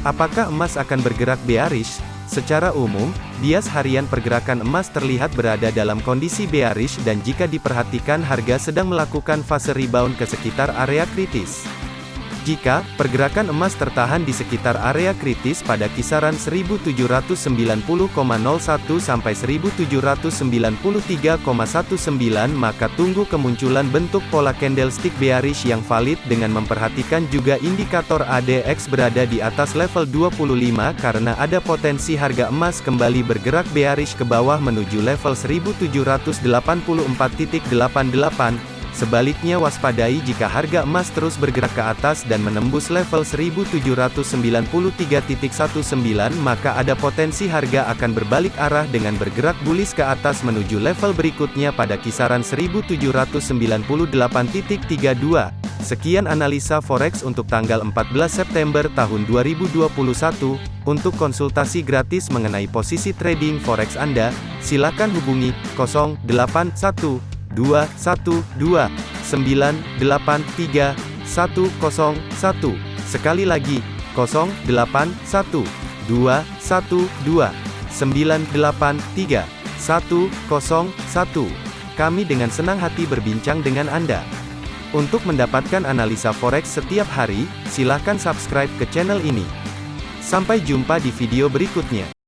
Apakah emas akan bergerak bearish? Secara umum, bias harian pergerakan emas terlihat berada dalam kondisi bearish dan jika diperhatikan harga sedang melakukan fase rebound ke sekitar area kritis. Jika pergerakan emas tertahan di sekitar area kritis pada kisaran 1790,01 sampai 1793,19 maka tunggu kemunculan bentuk pola candlestick bearish yang valid dengan memperhatikan juga indikator ADX berada di atas level 25 karena ada potensi harga emas kembali bergerak bearish ke bawah menuju level 1784.88 Sebaliknya waspadai jika harga emas terus bergerak ke atas dan menembus level 1793.19 maka ada potensi harga akan berbalik arah dengan bergerak bullish ke atas menuju level berikutnya pada kisaran 1798.32. Sekian analisa forex untuk tanggal 14 September tahun 2021. Untuk konsultasi gratis mengenai posisi trading forex Anda, silakan hubungi 081 dua satu dua sembilan delapan tiga satu kosong satu sekali lagi kosong delapan satu dua satu dua sembilan delapan tiga satu kosong satu kami dengan senang hati berbincang dengan Anda. Untuk mendapatkan analisa forex setiap hari, silakan subscribe ke channel ini. Sampai jumpa di video berikutnya.